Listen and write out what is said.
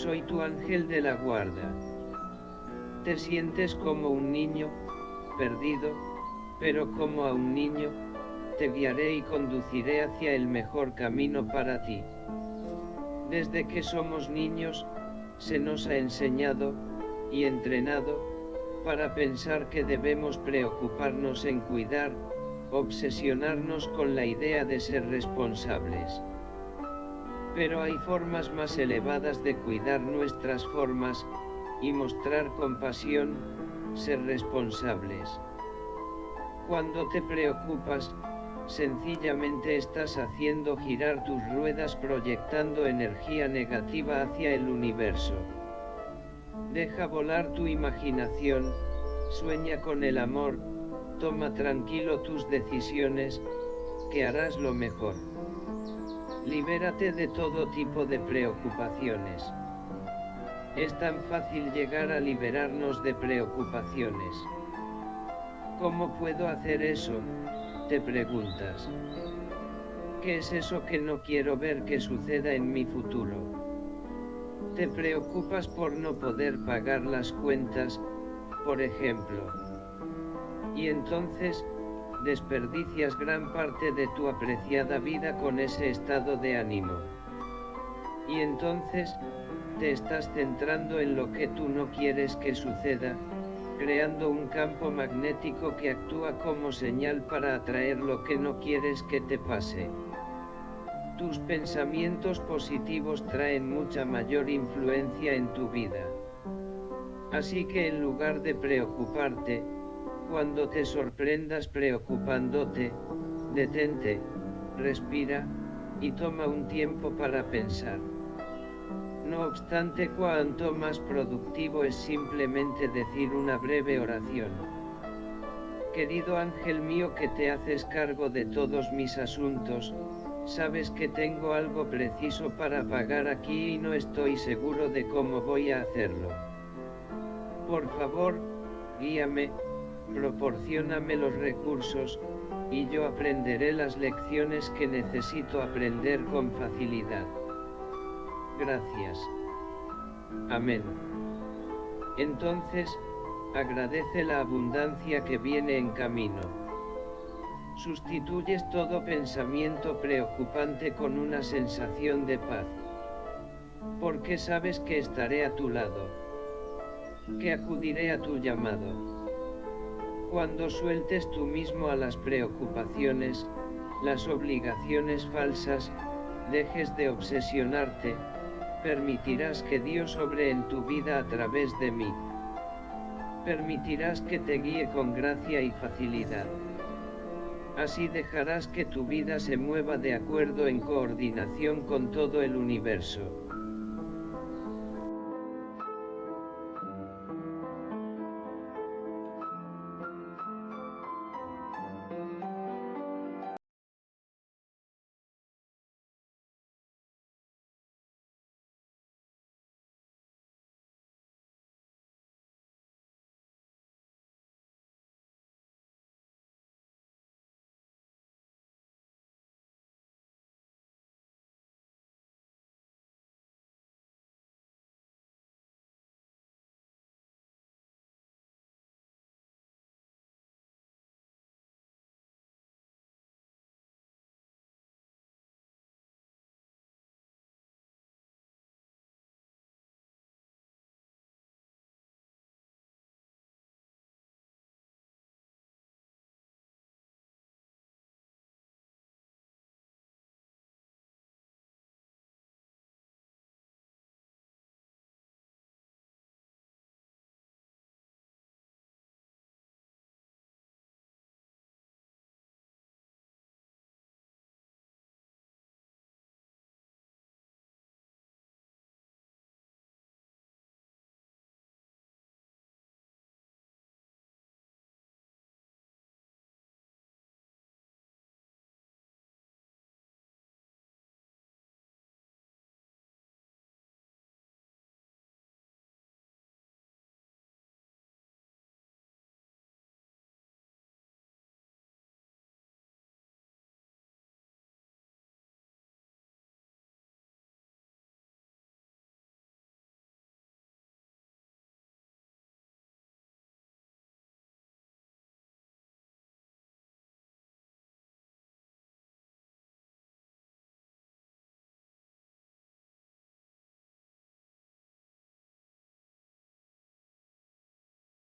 soy tu ángel de la guarda. Te sientes como un niño, perdido, pero como a un niño, te guiaré y conduciré hacia el mejor camino para ti. Desde que somos niños, se nos ha enseñado, y entrenado, para pensar que debemos preocuparnos en cuidar, obsesionarnos con la idea de ser responsables. Pero hay formas más elevadas de cuidar nuestras formas, y mostrar compasión, ser responsables. Cuando te preocupas, sencillamente estás haciendo girar tus ruedas proyectando energía negativa hacia el universo. Deja volar tu imaginación, sueña con el amor, toma tranquilo tus decisiones, que harás lo mejor. Libérate de todo tipo de preocupaciones. Es tan fácil llegar a liberarnos de preocupaciones. ¿Cómo puedo hacer eso? Te preguntas. ¿Qué es eso que no quiero ver que suceda en mi futuro? Te preocupas por no poder pagar las cuentas, por ejemplo. Y entonces, desperdicias gran parte de tu apreciada vida con ese estado de ánimo. Y entonces, te estás centrando en lo que tú no quieres que suceda, creando un campo magnético que actúa como señal para atraer lo que no quieres que te pase. Tus pensamientos positivos traen mucha mayor influencia en tu vida. Así que en lugar de preocuparte, cuando te sorprendas preocupándote, detente, respira, y toma un tiempo para pensar. No obstante, cuanto más productivo es simplemente decir una breve oración. Querido ángel mío que te haces cargo de todos mis asuntos, sabes que tengo algo preciso para pagar aquí y no estoy seguro de cómo voy a hacerlo. Por favor, guíame, proporcioname los recursos, y yo aprenderé las lecciones que necesito aprender con facilidad gracias. Amén. Entonces, agradece la abundancia que viene en camino. Sustituyes todo pensamiento preocupante con una sensación de paz. Porque sabes que estaré a tu lado. Que acudiré a tu llamado. Cuando sueltes tú mismo a las preocupaciones, las obligaciones falsas, dejes de obsesionarte, permitirás que Dios obre en tu vida a través de mí. Permitirás que te guíe con gracia y facilidad. Así dejarás que tu vida se mueva de acuerdo en coordinación con todo el universo.